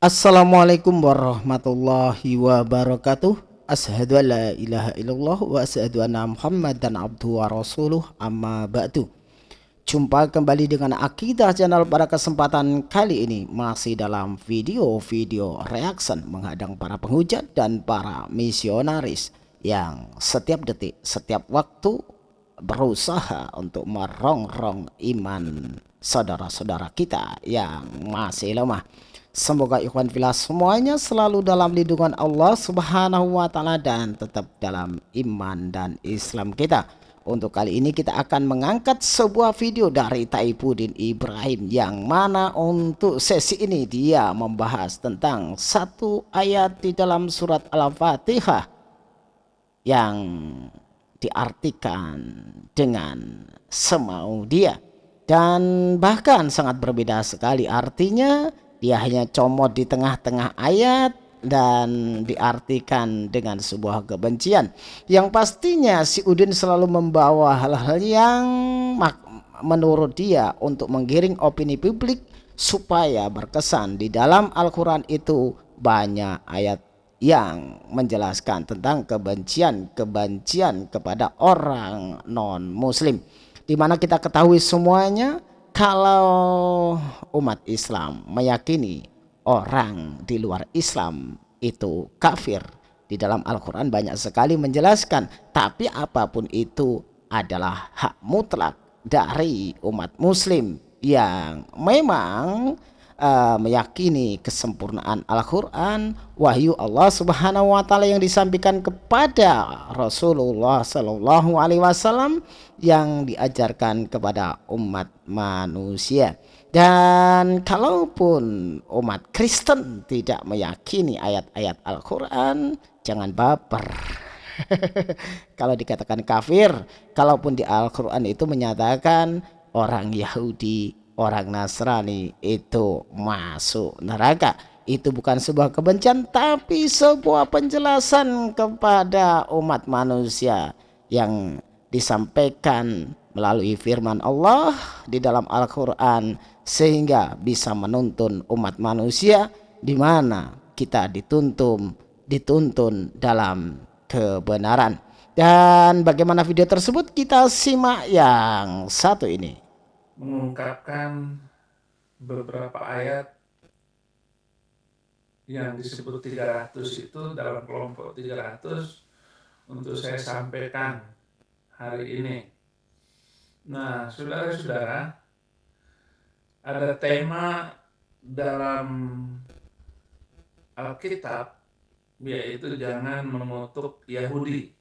Assalamualaikum warahmatullahi wabarakatuh. Ashadu an la ilaha illallah wa ashadu anna muhammadan abdu wa rasuluh. Amma ba'du. Jumpa kembali dengan Akidah Channel pada kesempatan kali ini. Masih dalam video-video reaction menghadang para penghujat dan para misionaris Yang setiap detik, setiap waktu berusaha untuk merongrong iman saudara-saudara kita yang masih lemah Semoga ikhwan filas semuanya selalu dalam lindungan Allah subhanahu wa ta'ala dan tetap dalam iman dan Islam kita. Untuk kali ini kita akan mengangkat sebuah video dari Taipudin Ibrahim yang mana untuk sesi ini dia membahas tentang satu ayat di dalam surat Al-Fatihah yang diartikan dengan semau dia dan bahkan sangat berbeda sekali artinya dia hanya comot di tengah-tengah ayat dan diartikan dengan sebuah kebencian. Yang pastinya si Udin selalu membawa hal-hal yang menurut dia untuk menggiring opini publik supaya berkesan di dalam Al-Quran itu banyak ayat yang menjelaskan tentang kebencian-kebencian kepada orang non-muslim. Di mana kita ketahui semuanya kalau umat Islam meyakini orang di luar Islam itu kafir di dalam Al-Quran banyak sekali menjelaskan tapi apa pun itu adalah hak mutlak dari umat muslim yang memang uh, meyakini kesempurnaan Al-Quran, wahyu Allah Subhanahu Wa Taala yang disampaikan kepada Rasulullah Sallallahu Alaihi Wasallam yang diajarkan kepada umat manusia. Dan kalaupun umat Kristen tidak meyakini ayat-ayat Al-Quran, jangan baper. Kalau dikatakan kafir, kalaupun di Al-Quran itu menyatakan orang Yahudi orang Nasrani itu masuk neraka. Itu bukan sebuah kebencian tapi sebuah penjelasan kepada umat manusia yang disampaikan melalui firman Allah di dalam Al-Quran sehingga bisa menuntun umat manusia di mana kita dituntun dituntun dalam kebenaran. Dan bagaimana video tersebut? Kita simak yang satu ini mengungkapkan beberapa ayat yang disebut 300 itu dalam kelompok 300 untuk saya sampaikan hari ini. Nah, saudara-saudara, ada tema dalam Alkitab yaitu jangan mengutuk Yahudi.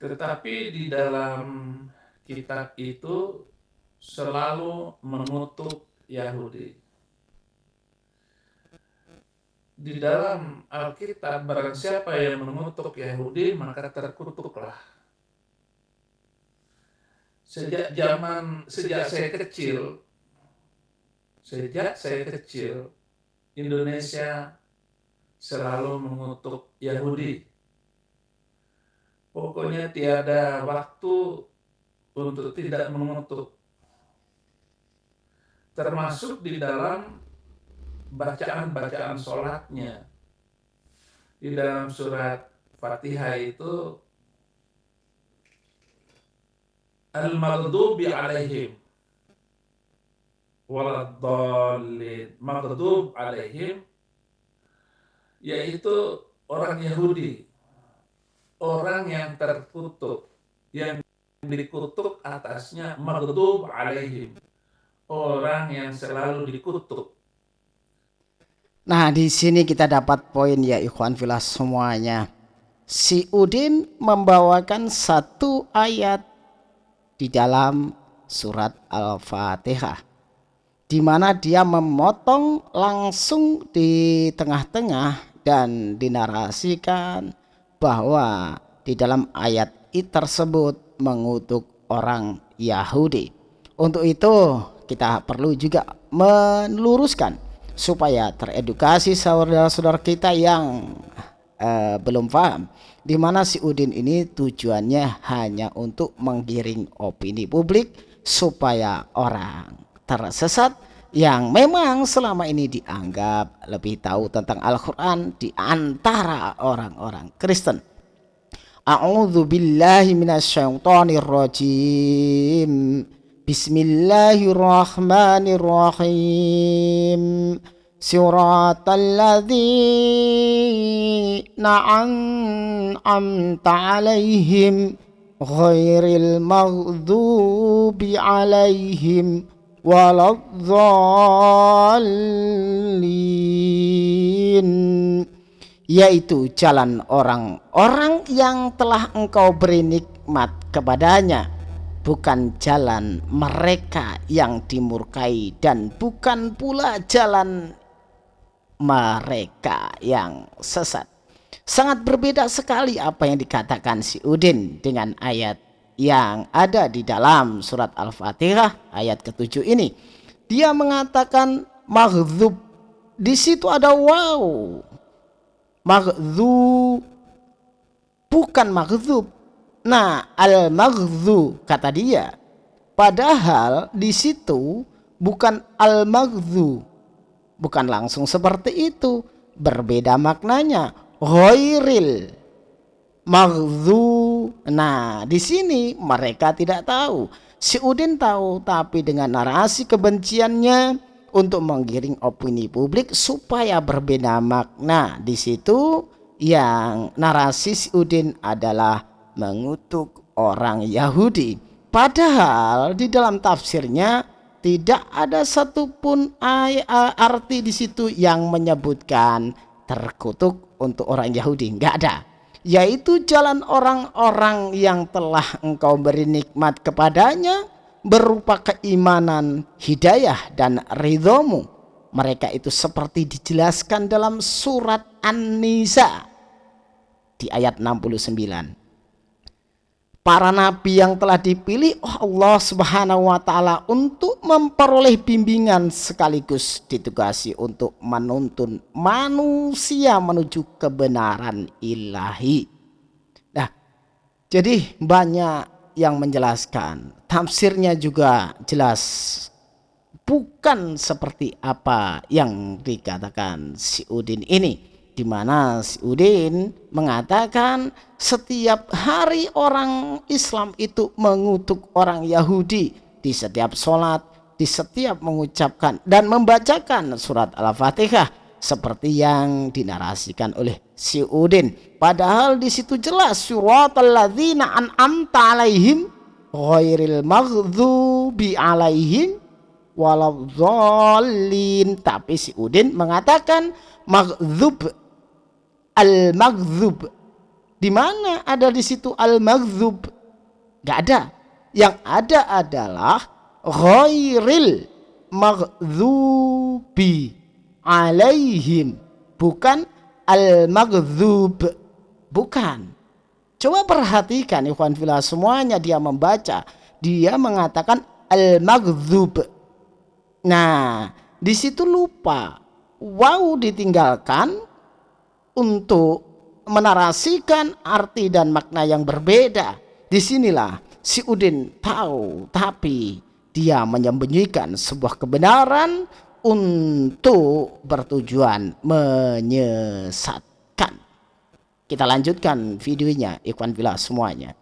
Tetapi di dalam kitab itu selalu mengutuk Yahudi. Di dalam Alkitab, barang siapa yang mengutuk Yahudi, maka terkutuklah. Sejak zaman, sejak saya kecil, sejak saya kecil, Indonesia selalu mengutuk Yahudi. Pokoknya tiada waktu untuk tidak mengutuk. Termasuk di dalam bacaan-bacaan sholatnya. Di dalam surat Fatihah itu Al-Maghdubi alaihim Waladhalin Maghdub alaihim Yaitu orang Yahudi Orang yang terkutuk Yang dikutuk atasnya maghdub alaihim. Orang yang selalu dikutuk. Nah, di sini kita dapat poin ya ikhwan filas semuanya. Si Udin membawakan satu ayat di dalam surat Al-Fatihah di mana dia memotong langsung di tengah-tengah dan dinarasikan bahwa di dalam ayat tersebut mengutuk orang Yahudi. Untuk itu kita perlu juga meluruskan supaya teredukasi saudara-saudara kita yang uh, belum paham di mana si Udin ini tujuannya hanya untuk menggiring opini publik supaya orang tersesat yang memang selama ini dianggap lebih tahu tentang Al-Quran di antara orang-orang Kristen. A'udzu billahi minasyaitonir rajim. Bismillahirrahmanirrahim. Siratal ladzina an'amta 'alaihim ghairil maghdubi 'alaihim waladdallin yaitu jalan orang-orang yang telah engkau beri nikmat kepadanya bukan jalan mereka yang dimurkai dan bukan pula jalan mereka yang sesat sangat berbeda sekali apa yang dikatakan si Udin dengan ayat yang ada di dalam surat Al-Fatihah ayat ketujuh ini. Dia mengatakan maghdub. Di situ ada wow. Maghdub bukan maghdub. Nah, al-maghdub kata dia. Padahal di situ bukan al-maghdub. Bukan langsung seperti itu. Berbeda maknanya. Ghairil Maghzu. Nah, di sini mereka tidak tahu. Si Udin tahu, tapi dengan narasi kebenciannya untuk menggiring opini publik supaya berbeda makna. Di situ yang narasi si Udin adalah mengutuk orang Yahudi. Padahal di dalam tafsirnya tidak ada satupun arti di situ yang menyebutkan terkutuk untuk orang Yahudi. Enggak ada yaitu jalan orang-orang yang telah engkau beri nikmat kepadanya berupa keimanan, hidayah, dan ridhomu. Mereka itu seperti dijelaskan dalam surat An-Nisa di ayat 69 para nabi yang telah dipilih oh Allah Subhanahu wa taala untuk memperoleh bimbingan sekaligus ditugasi untuk menuntun manusia menuju kebenaran ilahi. Nah, jadi banyak yang menjelaskan, tafsirnya juga jelas. Bukan seperti apa yang dikatakan si Udin ini di mana si Udin mengatakan setiap hari orang Islam itu mengutuk orang Yahudi di setiap sholat, di setiap mengucapkan dan membacakan surat Al-Fatihah seperti yang dinarasikan oleh si Udin. Padahal di situ jelas surat alladzina an'amta alaihim ghairil maghdubi alaihim waladhdallin. Tapi si Udin mengatakan maghdub al-maghdhub. Di mana ada di situ al-maghdhub? Gak ada. Yang ada adalah ghairil maghdubi alaihim. Bukan al-maghdhub. Bukan. Coba perhatikan ikhwan filah semuanya dia membaca. Dia mengatakan al-maghdhub. Nah, di situ lupa. Wow ditinggalkan untuk menarasikan arti dan makna yang berbeda. Di sinilah si Udin tahu, tapi dia menyembunyikan sebuah kebenaran untuk bertujuan menyesatkan. Kita lanjutkan videonya, Ikhwan Bila semuanya.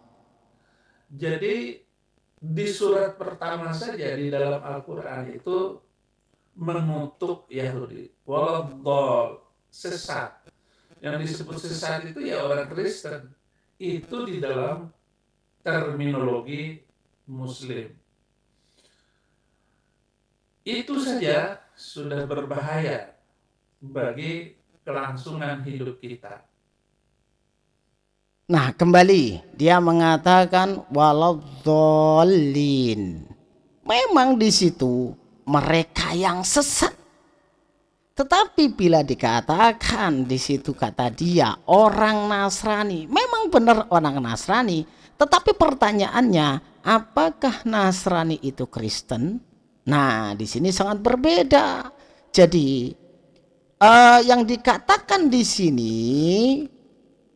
Jadi di surat pertama saja di dalam Al-Quran itu mengutuk Yahudi. Waladol, sesat yang disebut sesat itu ya orang Kristen itu di dalam terminologi Muslim. Itu saja sudah berbahaya bagi kelangsungan hidup kita. Nah, kembali dia mengatakan walau Memang di situ mereka yang sesat tetapi bila dikatakan di situ kata dia orang Nasrani, memang benar orang Nasrani, tetapi pertanyaannya apakah Nasrani itu Kristen? Nah, di sini sangat berbeda. Jadi uh, yang dikatakan di sini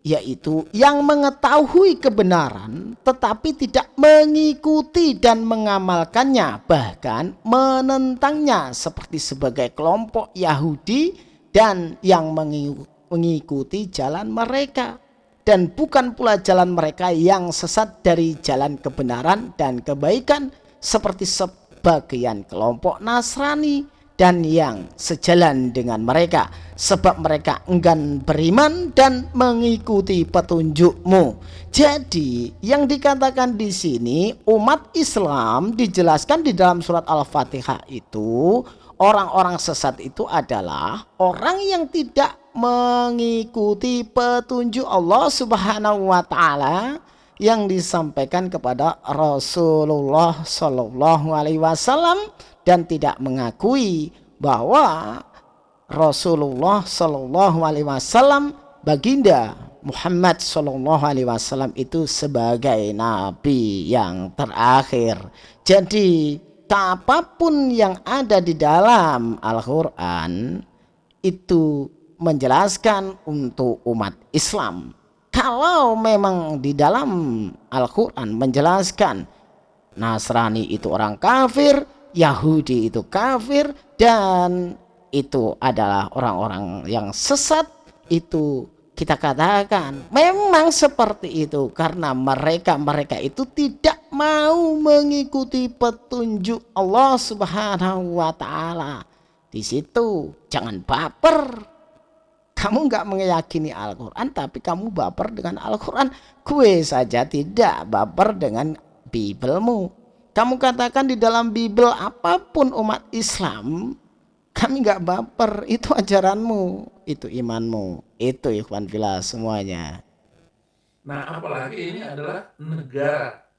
yaitu yang mengetahui kebenaran tetapi tidak mengikuti dan mengamalkannya bahkan menentangnya seperti sebagai kelompok Yahudi dan yang mengikuti jalan mereka dan bukan pula jalan mereka yang sesat dari jalan kebenaran dan kebaikan seperti sebagian kelompok Nasrani dan yang sejalan dengan mereka sebab mereka enggan beriman dan mengikuti petunjukmu. Jadi yang dikatakan di sini umat Islam dijelaskan di dalam surat Al-Fatihah itu orang-orang sesat itu adalah orang yang tidak mengikuti petunjuk Allah Subhanahu wa taala yang disampaikan kepada Rasulullah Shallallahu alaihi wasallam dan tidak mengakui bahwa Rasulullah Shallallahu Alaihi Wasallam baginda Muhammad Shallallahu Alaihi Wasallam itu sebagai nabi yang terakhir. Jadi apa pun yang ada di dalam Al-Quran itu menjelaskan untuk umat Islam. Kalau memang di dalam Al-Quran menjelaskan Nasrani itu orang kafir, Yahudi itu kafir dan itu adalah orang-orang yang sesat itu kita katakan memang seperti itu karena mereka-mereka itu tidak mau mengikuti petunjuk Allah Subhanahu wa taala. Di situ jangan baper. Kamu nggak meyakini Al-Qur'an tapi kamu baper dengan Al-Qur'an. Kue saja tidak baper dengan Bibelmu. Kamu katakan di dalam Bible apa pun umat Islam, kami nggak baper, itu ajaranmu, itu imanmu, itu ikhwan villa semuanya. Nah, apalagi ini adalah negara.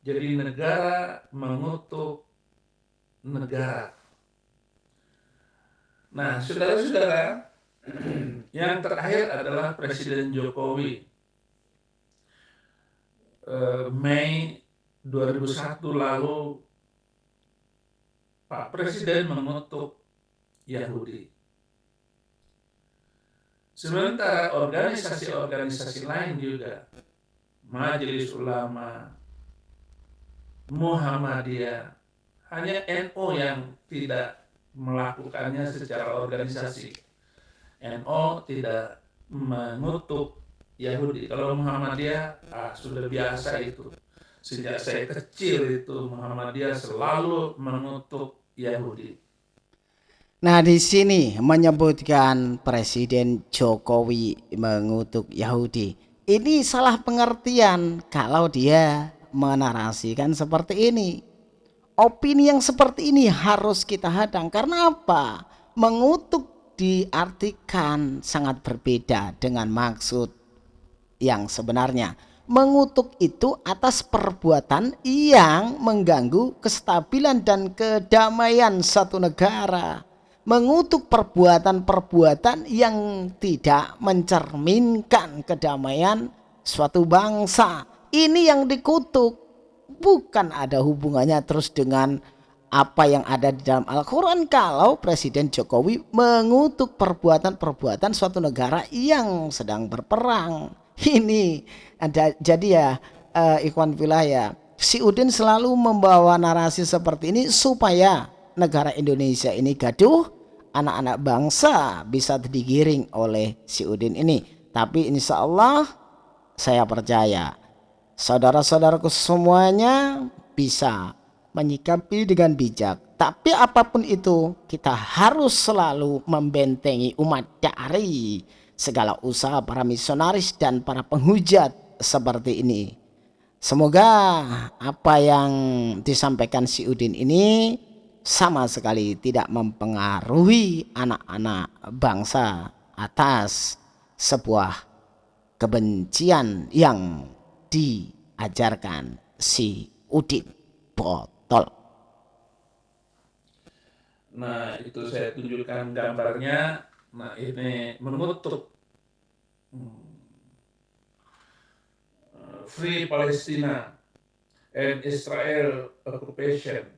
Jadi negara mengutuk negara. Nah, saudara-saudara, yang terakhir adalah Presiden Jokowi. Eh, Mei 2001 lalu Pak Presiden mengutuk Yahudi. Sementara organisasi-organisasi lain juga, Majelis Ulama, Muhammadiyah, hanya NO yang tidak melakukannya secara organisasi. NO tidak mengutuk Yahudi. Kalau Muhammadiyah ah, sudah biasa itu sejak saya kecil itu Muhammadiyah selalu mengutuk Yahudi. Nah di sini menyebutkan Presiden Jokowi mengutuk Yahudi. Ini salah pengertian kalau dia menarasikan seperti ini. Opini yang seperti ini harus kita hadang. Karena apa? Mengutuk diartikan sangat berbeda dengan maksud yang sebenarnya mengutuk itu atas perbuatan yang mengganggu kestabilan dan kedamaian satu negara. Mengutuk perbuatan-perbuatan yang tidak mencerminkan kedamaian suatu bangsa. Ini yang dikutuk. Bukan ada hubungannya terus dengan apa yang ada di dalam Al-Quran kalau Presiden Jokowi mengutuk perbuatan-perbuatan suatu negara yang sedang berperang. Ini ada jadi ya uh, Ikhwan Wilayah si Udin selalu membawa narasi seperti ini supaya negara Indonesia ini gaduh anak-anak bangsa bisa digiring oleh si Udin ini. Tapi insya Allah saya percaya saudara-saudaraku semuanya bisa menyikapi dengan bijak. Tapi apa pun itu kita harus selalu membentengi umat dari segala usaha para misionaris dan para penghujat seperti ini. Semoga apa yang disampaikan si Udin ini sama sekali tidak mempengaruhi anak-anak bangsa atas sebuah kebencian yang diajarkan si Udin botol. Nah itu saya tunjukkan gambarnya. Nah ini menutup Free Palestina and Israel occupation.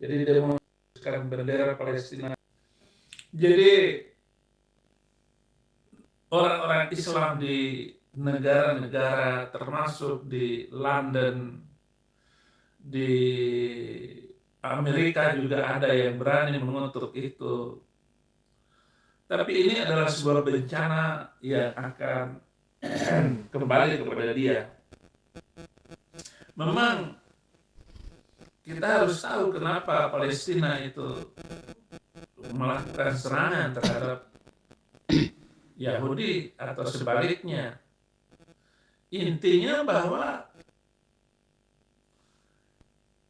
Jadi dia mengeluarkan bendera Palestina. Jadi orang-orang Islam di negara-negara termasuk di London, di Amerika juga ada yang berani mengutuk itu. Tapi ini adalah sebuah bencana yang akan kembali kepada dia. Memang kita harus tahu kenapa Palestina itu melakukan serangan terhadap Yahudi atau sebaliknya. Intinya bahwa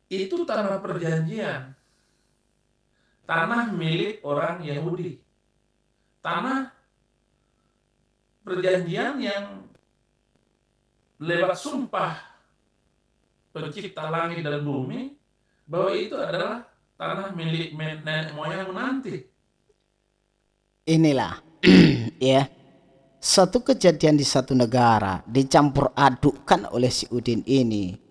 itu tanah perjanjian. Tanah milik orang Yahudi. Tanah perjanjian yang lewat sumpah pencipta langit dan bumi bahwa itu adalah tanah milik nenek moyang nanti. Inilah ya satu kejadian di satu negara dicampur adukkan oleh si Udin ini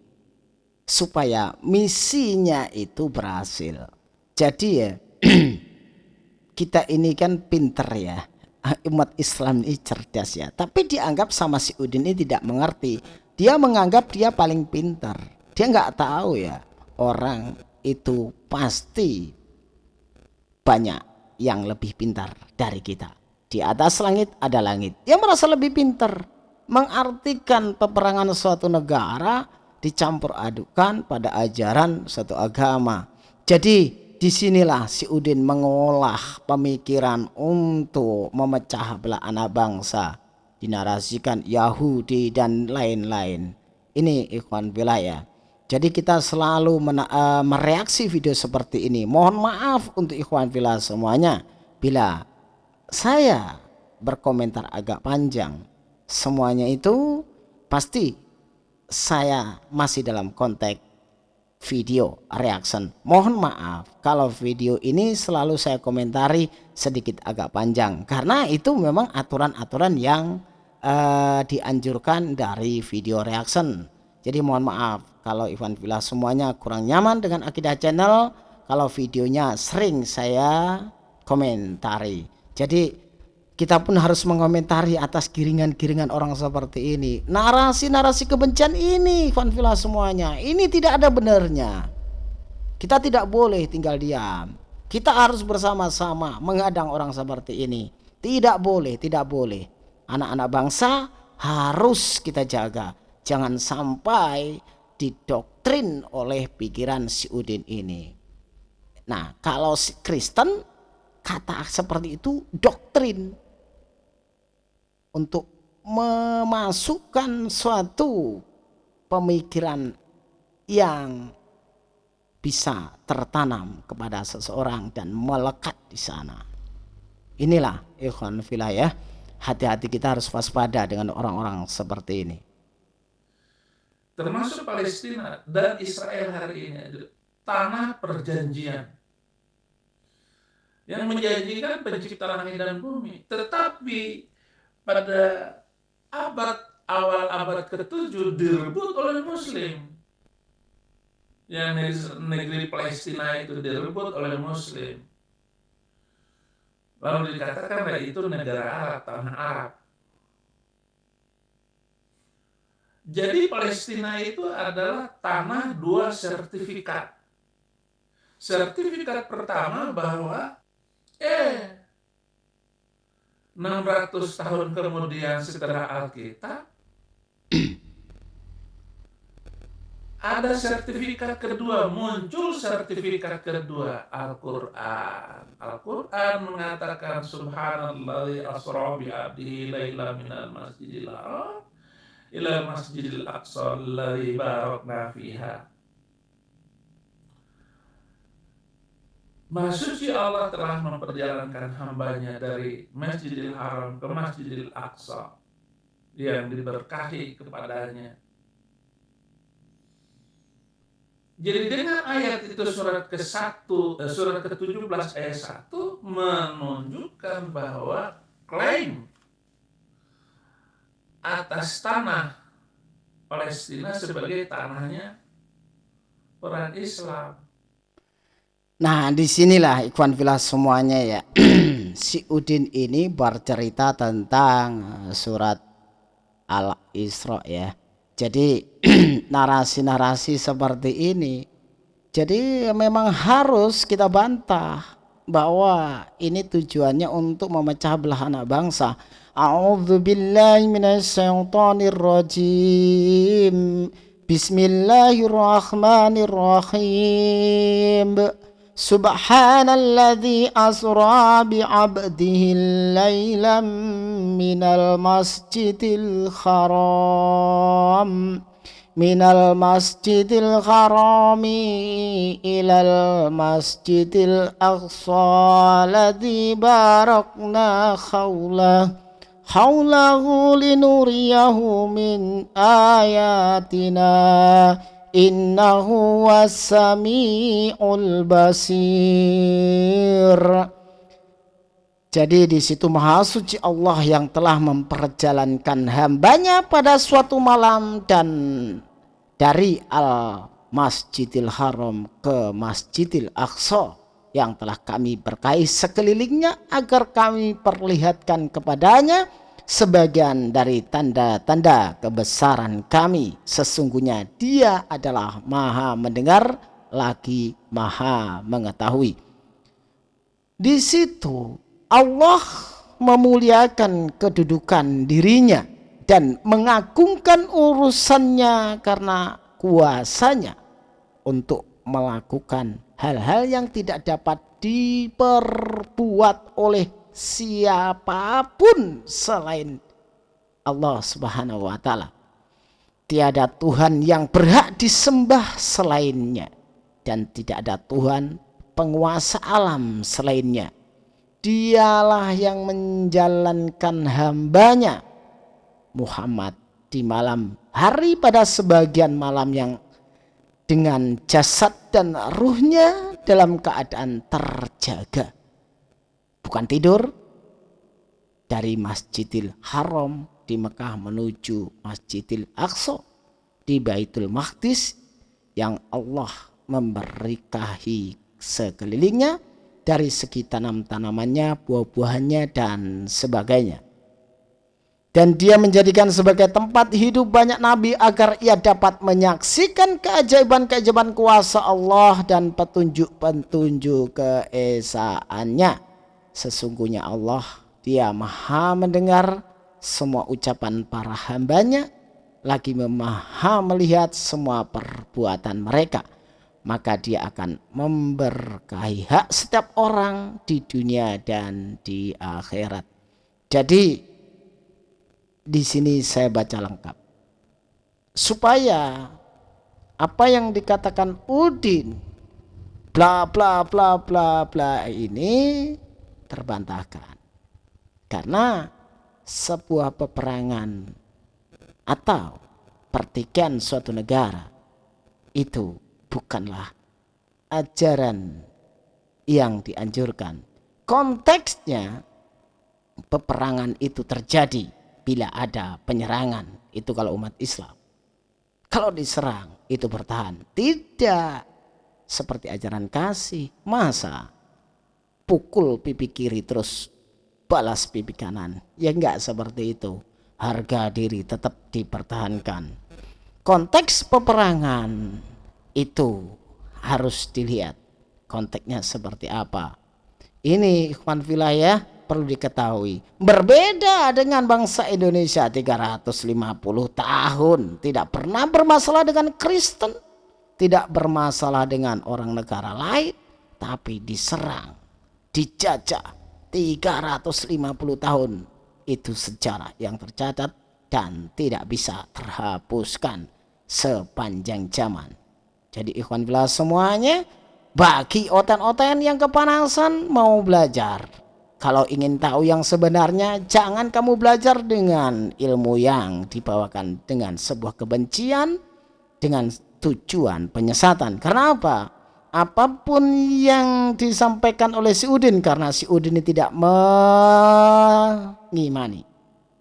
supaya misinya itu berhasil. Jadi ya kita ini kan pinter ya umat Islam ini cerdas ya tapi dianggap sama si Udin ini tidak mengerti dia menganggap dia paling pintar dia nggak tahu ya orang itu pasti banyak yang lebih pintar dari kita di atas langit ada langit. Dia merasa lebih pintar. Mengartikan peperangan suatu negara dicampur adukan pada ajaran suatu agama. Jadi di sinilah si Udin mengolah pemikiran untuk memecah belah anak bangsa. Dinarasikan Yahudi dan lain-lain. Ini ikhwan wilayah. Jadi kita selalu uh, mereaksi video seperti ini. Mohon maaf untuk ikhwan villa semuanya. Bila saya berkomentar agak panjang semuanya itu pasti saya masih dalam konteks video reaction. Mohon maaf kalau video ini selalu saya komentari sedikit agak panjang. Karena itu memang aturan-aturan yang uh, dianjurkan dari video reaction. Jadi mohon maaf kalau Ivan Villa semuanya kurang nyaman dengan Akidah Channel. Kalau videonya sering saya komentari. Jadi kita pun harus mengomentari atas giringan-giringan orang seperti ini. Narasi-narasi kebencian ini, Villa semuanya, ini tidak ada benarnya. Kita tidak boleh tinggal diam. Kita harus bersama-sama menghadang orang seperti ini. Tidak boleh, tidak boleh. Anak-anak bangsa harus kita jaga. Jangan sampai didoktrin oleh pikiran si Udin ini. Nah, kalau Kristen kata seperti itu doktrin untuk memasukkan suatu pemikiran yang bisa tertanam kepada seseorang dan melekat di sana. Inilah ikhwan filah ya. Hati-hati kita harus waspada dengan orang-orang seperti ini. Termasuk Palestina dan Israel hari ini tanah perjanjian yang menjanjikan pencipta langit dan bumi. Tetapi pada abad awal abad ke-7 direbut oleh muslim. Yang negeri Palestina itu direbut oleh muslim. Lalu dikatakan bahwa itu negara Arab, tanah Arab. Jadi Palestina itu adalah tanah dua sertifikat. Sertifikat pertama bahwa Eh, 600 tahun kemudian setelah Alkitab, ada sertifikat kedua, muncul sertifikat kedua, Al-Quran. Al-Quran mengatakan Subhanallah asra bi abdihi laila minal masjidil haram ila masjidil aqsa alladhi barakna fiha. Maha Allah telah memperjalankan hambanya dari Masjidil Haram ke Masjidil Aqsa yang diberkahi kepadanya. Jadi dengan ayat itu surat ke-1, eh, surat ke-17 ayat 1 menunjukkan bahwa klaim atas tanah Palestina sebagai tanahnya orang Islam Nah, di sinilah Ikhwan Filah semuanya ya. si Udin ini bercerita tentang eh, surat Al-Isra ya. Jadi narasi-narasi seperti ini jadi memang harus kita bantah bahwa ini tujuannya untuk memecah belah anak bangsa. A'udzu. Bismillahirrahmanirrahim. Subhanalladzi asra bi'abdihi laylan minal masjidil haram من المسجد الحرام إلى المسجد الأقصى الذي باركنا حوله حوله لنريه من آياتنا innahu wasami'ul basir. Jadi di situ maha suci Allah yang telah memperjalankan hambanya pada suatu malam dan dari al masjidil haram ke masjidil aqsa yang telah kami berkahi sekelilingnya agar kami perlihatkan kepadanya sebagian dari tanda-tanda kebesaran kami. Sesungguhnya dia adalah maha mendengar lagi maha mengetahui. Di situ Allah memuliakan kedudukan dirinya dan mengagungkan urusannya karena kuasanya untuk melakukan hal-hal yang tidak dapat diperbuat oleh siapa pun selain Allah Subhanahu wa taala. Tiada Tuhan yang berhak disembah selainnya dan tidak ada Tuhan penguasa alam selainnya dialah yang menjalankan hambanya Muhammad di malam hari pada sebagian malam yang dengan jasad dan ruhnya dalam keadaan terjaga bukan tidur dari Masjidil Haram di Mekah menuju Masjidil Aqsa di Baitul Maqdis yang Allah memberkahi sekelilingnya dari segi tanam-tanamannya, buah-buahannya, dan sebagainya. Dan dia menjadikan sebagai tempat hidup banyak nabi agar ia dapat menyaksikan keajaiban-keajaiban kuasa Allah dan petunjuk-petunjuk keesaannya. Sesungguhnya Allah, dia maha mendengar semua ucapan para hambanya, lagi maha melihat semua perbuatan mereka maka dia akan memberkahi hak setiap orang di dunia dan di akhirat. Jadi di sini saya baca lengkap. Supaya apa yang dikatakan Udin bla bla bla bla bla ini terbantahkan. Karena sebuah peperangan atau pertikaian suatu negara itu bukanlah ajaran yang dianjurkan. Konteksnya peperangan itu terjadi bila ada penyerangan. Itu kalau umat Islam. Kalau diserang itu bertahan. Tidak seperti ajaran kasih. Masa pukul pipi kiri terus balas pipi kanan. Ya enggak seperti itu. Harga diri tetap dipertahankan. Konteks peperangan itu harus dilihat konteksnya seperti apa. Ini ikhwan filayah perlu diketahui. Berbeda dengan bangsa Indonesia 350 tahun. Tidak pernah bermasalah dengan Kristen. Tidak bermasalah dengan orang negara lain. Tapi diserang, dijajah 350 tahun. Itu sejarah yang tercatat dan tidak bisa terhapuskan sepanjang zaman. Jadi ikhwan bila semuanya bagi oten-oten yang kepanasan mau belajar. Kalau ingin tahu yang sebenarnya jangan kamu belajar dengan ilmu yang dibawakan dengan sebuah kebencian dengan tujuan penyesatan. Karena apa? Apa pun yang disampaikan oleh si Udin karena si Udin ini tidak mengimani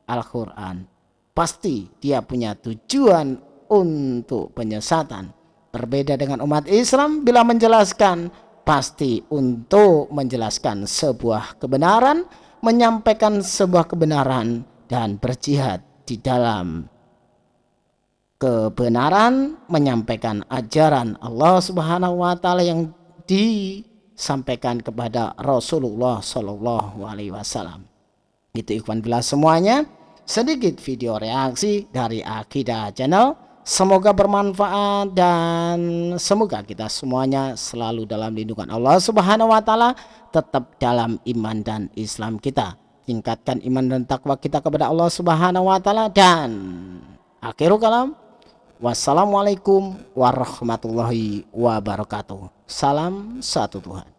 Al-Quran. Pasti dia punya tujuan untuk penyesatan Berbeda dengan umat Islam bila menjelaskan pasti untuk menjelaskan sebuah kebenaran, menyampaikan sebuah kebenaran dan berjihad di dalam kebenaran, menyampaikan ajaran Allah Subhanahu wa taala yang disampaikan kepada Rasulullah Shallallahu alaihi wasallam. Itu ikhwan bila semuanya, sedikit video reaksi dari Akidah Channel Semoga bermanfaat dan semoga kita semuanya selalu dalam lindungan Allah Subhanahu wa taala, tetap dalam iman dan Islam kita. Tingkatkan iman dan takwa kita kepada Allah Subhanahu wa taala dan akhirul kalam. Wassalamualaikum warahmatullahi wabarakatuh. Salam satu Tuhan.